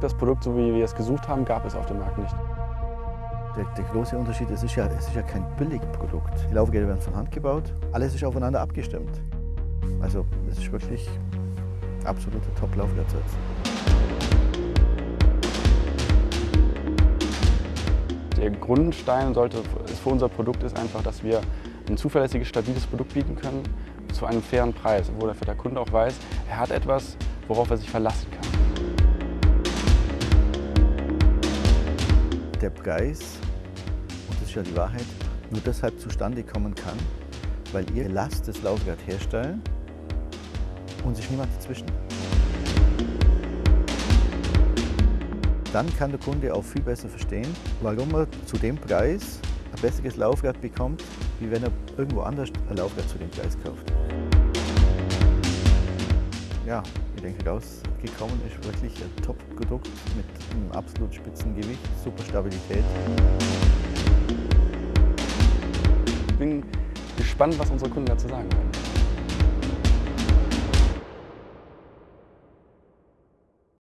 das Produkt, so wie wir es gesucht haben, gab es auf dem Markt nicht. Der, der große Unterschied, es ist, ja, es ist ja kein Billigprodukt. Die Laufgeräte werden von Hand gebaut, alles ist aufeinander abgestimmt. Also es ist wirklich absoluter Top-Laufwertsatz. Der Grundstein sollte für unser Produkt ist einfach, dass wir ein zuverlässiges, stabiles Produkt bieten können zu einem fairen Preis, wo der Kunde auch weiß, er hat etwas, worauf er sich verlassen kann. Der Preis, und das ist ja die Wahrheit, nur deshalb zustande kommen kann, weil ihr lasst das Laufwerk herstellen und sich niemand dazwischen. Dann kann der Kunde auch viel besser verstehen, warum er zu dem Preis ein besseres Laufrad bekommt, wie wenn er irgendwo anders ein Laufrad zu dem Preis kauft. Ja, denke, rausgekommen ist wirklich ein Top-Produkt mit einem absolut spitzen Gewicht, super Stabilität. Ich bin gespannt, was unsere Kunden dazu sagen werden.